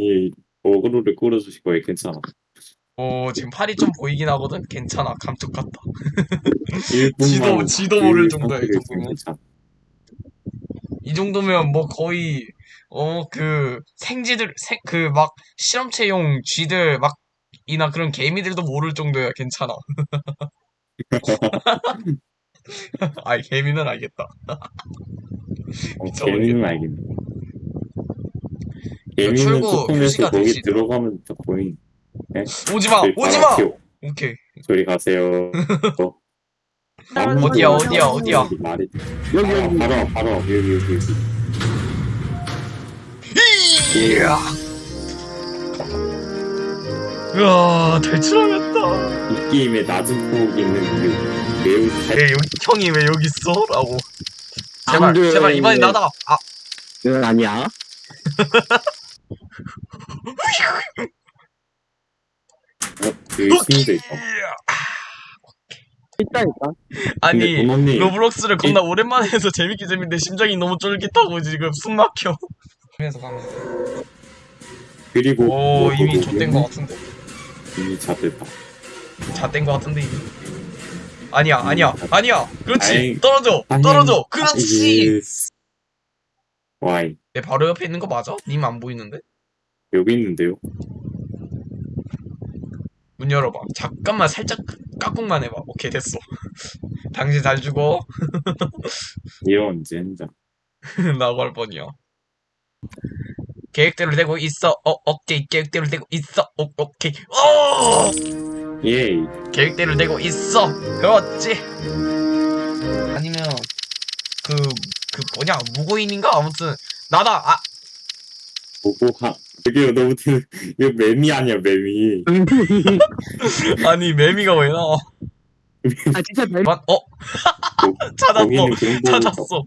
이 어그로를 끌어주실 거예요. 괜찮아. 오 지금 팔이 좀 보이긴 하거든? 괜찮아 감쪽 같다 1분만 지도- 지도 모를 정도야, 이 정도면. 이 정도면 뭐 거의 어 그 생쥐들 생 그 막 실험체용 쥐들 막 이나 그런 개미들도 모를 정도야 괜찮아 아이 개미는 알겠다 어. 개미는 알겠네. 개미는 출구 조금해서 표시가 거기 되시죠? 들어가면 다 보인. 오지마 저희 오지마 튀어. 오케이 저리 가세요. 어. 어디야, 어디야, 어디야? 말이 여기 여기 바로 바로 여기 여기 여기. 이야 으아 탈출하겠다 이 게임에 낮은 폭이 있는 이유 매우 잘 왜 여기 형이 왜 여기 있어? 라고 제발. 제발 이번엔 나다 아 이건 아니야 그 심도 있어. 있다니까 아니 도넛님 로블록스를 겁나 오랜만에 해서 재밌게 재밌는데 심장이 너무 쫄깃하고 지금 숨 막혀. 그래서 가면 돼. 그리고 오 뭐, 이미 뭐, 좆된 뭐, 거 같은데. 이미 잡혔다. 잣된 거 같은데 이미. 아니야 아니야 아니야. 그렇지 다행- 떨어져 다행- 떨어져. 그렇지. Yes. 와이 내 바로 옆에 있는 거 맞아? 님 안 보이는데? 여기 있는데요. 문 열어봐. 잠깐만 살짝 깍꿍만 해봐. 오케이 됐어. 당신 잘 죽어. 이런 젠장. 낙오할 뻔이야. 계획대로 되고 있어. 어 오케이 계획대로 되고 있어. 오 오케이. 오. 예이. 계획대로 되고 있어. 그렇지. 아니면 그 그 뭐냐 무고인인가 아무튼 나다. 아 하. 저기요 너무 드- 이거 매미 아니야 매미. 아니 매미가 왜 나와? 아 진짜 별맞 어? 찾았어. 찾았어.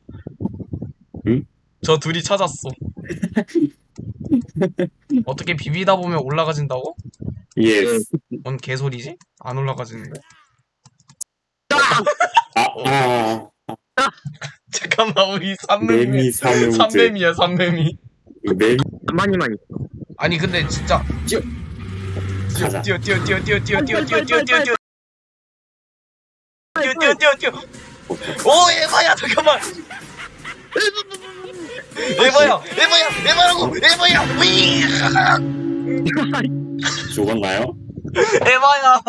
응? 저 둘이 찾았어. 어떻게 비비다 보면 올라가진다고? Yes. 뭔 개소리지? 안 올라가지는데. 아, 아, 잠깐만 우리 삼매미. 삼매미야 삼매미. 매미 많이 많이 아니 근데 진짜 가자. 뛰어 뛰어 뛰어 뛰어 뛰어 뛰어 뛰어 뛰어 뛰어 뛰어 뛰어 뛰어 뛰어 뛰어 오 에바야 잠깐만 에바야 에바야 에바라고 에바야 위 죽었나요? 에바야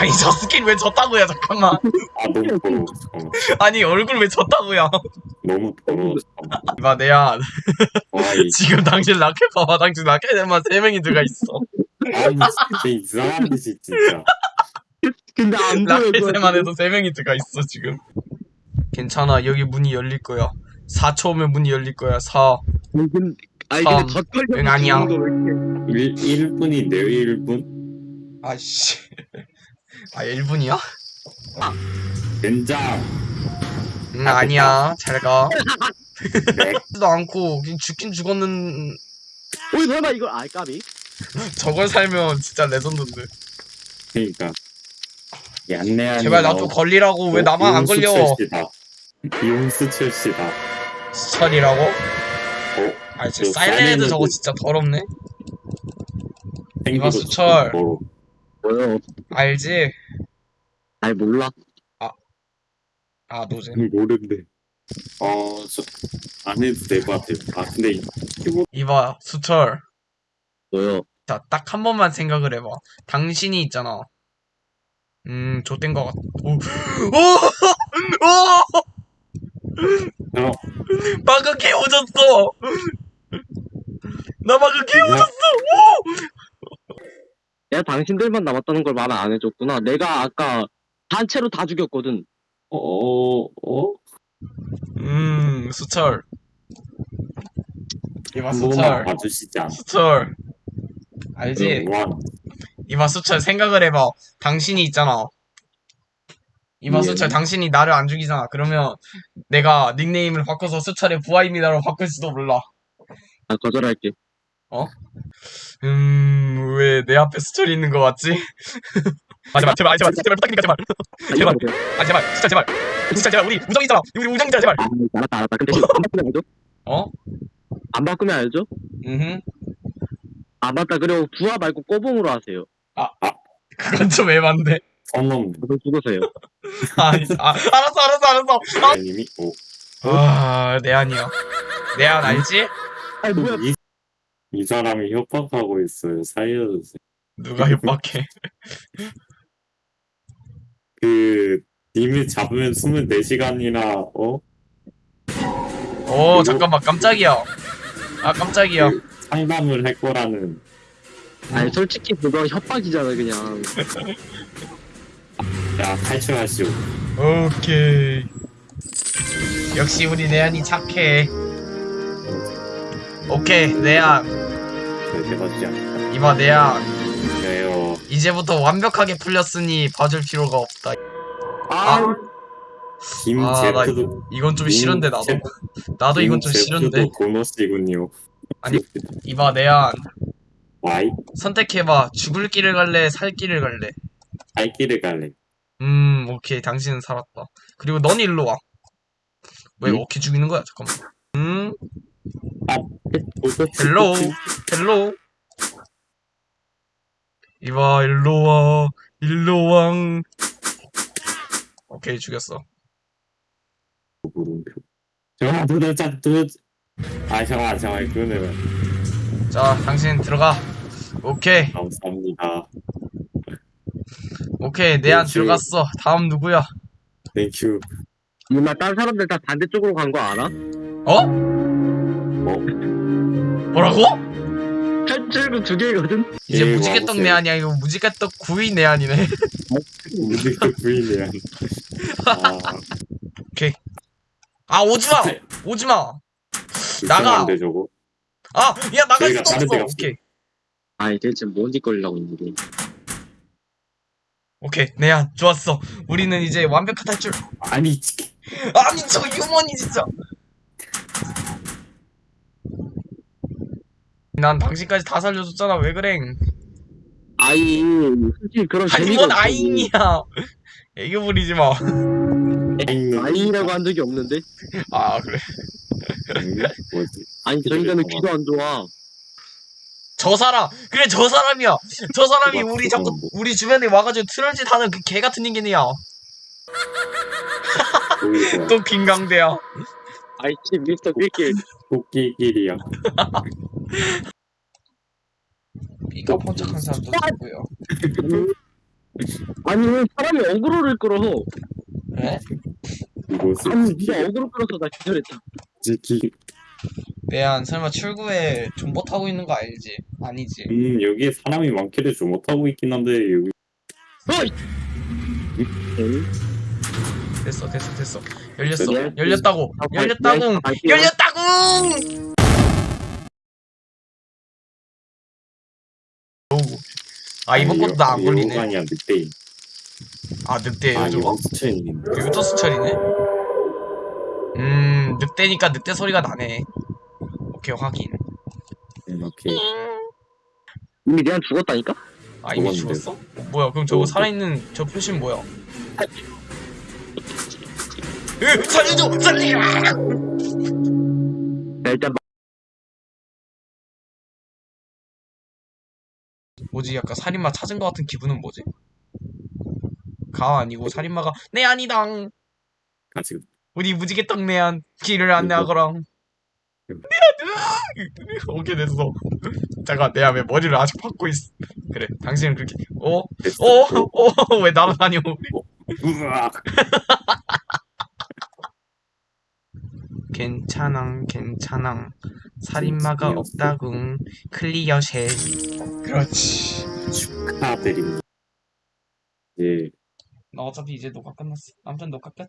아니 저 스킨 왜 졌다고요 잠깐만 아 너무 더러워. 잠깐만. 아니 얼굴 왜 졌다고요 너무 더러워. 잠깐만. 이봐 내야. 지금 당신 라켓 봐봐 당신 라켓에만 세 명이 들어가 있어 아니 진짜 이상한 짓이 진짜. 근데 안 라켓에만 해도 세 명이 들어가 있어 지금 괜찮아 여기 문이 열릴 거야 4초 오면 문이 열릴 거야 4근 아니 삼. 근데 덧걸려 응, 아니야. 1 1분인데요 1분? 아이씨 아 1분이야? 젠장. 응 아니야 잘가 네. 도 않고 그냥 죽긴 죽었는 오이 설마 이걸 아 까비 저걸 살면 진짜 레전드인데 그러니까. 얀네한. 제발 나 좀 걸리라고 왜 나만 안 걸려 용수 출시다. 수철이라고? 어? 아 진짜 저 사일렌드 저거. 진짜 더럽네 생기고 수철. 뭐, 뭐요 알지? 아니 몰라 아 노제 모른대. 어, 저, 안 해도 될 것 같아요. 아, 근데, 이- 이봐 수철 뭐요 자, 딱 한 번만 생각을 해봐. 당신이 있잖아. 음, 좆된 것 같, 오, 오! 오! 어, 방금 개오졌어! 나 방금 개오졌어! 내가 당신들만 남았다는 걸 말 안 해줬구나 내가 아까 단체로 다 죽였거든 어, 어? 음, 수철. 이봐, 수철. 봐주시지 않아. 수철. 알지? 와, 이봐, 수철, 생각을 해봐. 당신이 있잖아. 이봐, 예. 수철, 당신이 나를 안 죽이잖아. 그러면 내가 닉네임을 바꿔서 수철의 부하입니다로 바꿀 수도 몰라. 아 거절할게 음, 왜 내 앞에 수철이 있는 거 같지? 아, 제발, 제발, 제발, 제발, 부탁드니까, 제발. 아, 제발. 이거 아, 제발, 진짜 제발. 진짜 제발, 우리 우정이잖아. 우리 우정이잖아, 제발. 아 알았다 알았다 근데 한 바퀴만 해줘 어? 안 바꾸면 알죠? 음. 아 맞다 그리고 부하 말고 꼬봉으로 하세요 그건 좀 애반데. 선놈 그거 죽으세요 아, 아 알았어 알았어 알았어. 님이 오 아, 내안이야. 내안 알지? 아니 뭐야 이, 이 사람이 협박하고 있어요. 살려주세요. 누가 협박해? 그 님을 잡으면 24시간이나 어? 오, 잠깐만, 깜짝이야. 아, 깜짝이야. 그 상담을 할 거라는 아니 솔직히 그거 협박이잖아 그냥 야 탈출하시오. 오케이. 역시 우리 내안이 착해. 오케이, 않다. 이봐, 내안. 네요. 이제부터 완벽하게 풀렸으니 봐줄 필요가 없다. 아, 김 아, 나 제프도 이건 좀 싫은데, 나도. 나도 이건 좀 싫은데. 보너스이군요. 아니. 이봐, 내안. 와이 선택해봐. 죽을 길을 갈래, 살 길을 갈래. 갈 길을 갈래. 음, 오케이. 당신은 살았다. 그리고 넌 일로 와. 왜 응? 어떻게 죽이는 거야? 잠깐만. 음, 헬로우. 헬로우. 이봐, 일로 와. 일로 왕. 오케이, 죽였어. 정아 도대체 도대체. 아 정아 정아 그러면 자, 당신 들어가. 오케이, 감사합니다. 오케이. 내안 땡큐. 들어갔어. 다음 누구야? 땡큐. 누나 딴 사람들 다 반대쪽으로 간 거 알아? 어? 뭐? 뭐라고? 탈출구 두 개거든? 이제 예, 무지개떡 와보세요. 내안이야. 이거 무지개떡 구이 내안이네. 무지개 부인이야. 아 아, 오지마! 오지마! 나가! 불편한데 저거. 아, 야, 나갈 수도 없어. 오케이. 아니 대체 뭔 짓거리려고 있는데 오케이. 내안. 좋았어. 우리는 이제 완벽한 탈출. 아니 치- 아니, 저 유머니 진짜. 난 당신까지 다 살려줬잖아. 왜 그래? 아이 솔직히 그런 아니, 재미가 뭔 없어. 아잉이야. 애교 부리지 마. 아잉 아이라고 한 적이 없는데 아, 그래. 음, 뭐지? 아니 저 인간은 귀도 안 좋아 저 사람. 그래, 저 사람이야. 저 사람이 우리 자꾸, 뭐. 우리 주변에 와가지고 트롤짓 하는 그 개 같은 인간이야. 보이고요. 또 김강대야. 아이 씨 미스터 낄낄 토끼길이야. 이가 번쩍한 사람도 누구야? 아니 왜 사람이 어그로를 끌어 그래? 이곳을 아니 네가 어그로 끌어서 나 기절했다 지키. 내안 설마 출구에 존버 타고 있는 거 알지? 아니지. 음 여기에 사람이 많기를 좀 못하고 있긴 한데 여기 어이 됐어, 됐어, 됐어. 열렸어. 네. 열렸다고. 아, 열렸다고. 네, 갈게요. 열렸다고. 아 이번 것도 나 안 걸리네. 아니야. 아 늑대 아 요즘 이거 수천인데. 이것도 수철이네. 음 늑대니까 늑대 소리가 나네. 오케이 확인. 음, 오케이. 이미 내한 죽었다니까? 아 이미 죽었는데. 죽었어? 어, 뭐야 그럼 저거 어, 살아있는 저 표시는 뭐야? 으 살려줘 살려! 야, 일단 뭐지 약간 살인마 찾은 것 같은 기분은 뭐지? 가 아니고 살인마가 내 아니당 아 지금 우리 무지개 떡 내안 길을 안내하거랑 오케이 됐어 잠깐 내가 왜 머리를 아직 박고 있어 그래 당신은 그렇게 어? 어? 어? 왜 날아다녀 우악. 괜찮아 괜찮아 살인마가 괜찮았어. 없다궁 클리어쉐 그렇지 축하드립니다. 예. 나 어차피 이제 녹화 끝났어 아무튼 녹화 끝